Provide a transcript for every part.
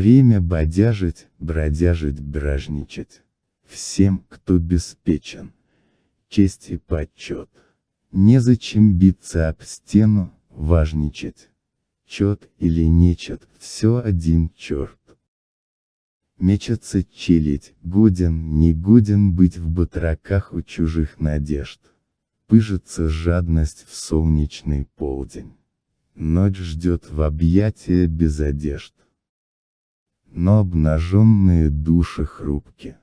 Время бодяжить, бродяжить, бражничать. Всем, кто беспечен. Честь и почет. Незачем биться об стену, важничать. Чет или нечет, все один черт. Мечется челядь, годен, не годен быть в батраках у чужих надежд. Пыжится жадность в солнечный полдень. Ночь ждет в объятия без одежд. Но обнаженные души хрупки.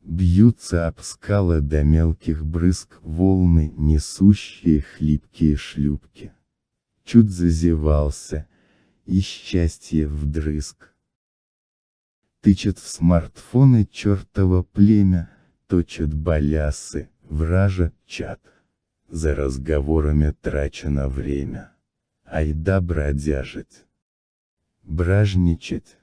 Бьются об скалы до мелких брызг волны, несущие хлипкие шлюпки. Чуть зазевался, и счастье вдрызг. Тычет в смартфоны чертово племя, точат балясы, вража чат. За разговорами трачено время. Айда бродяжить. Бражничать.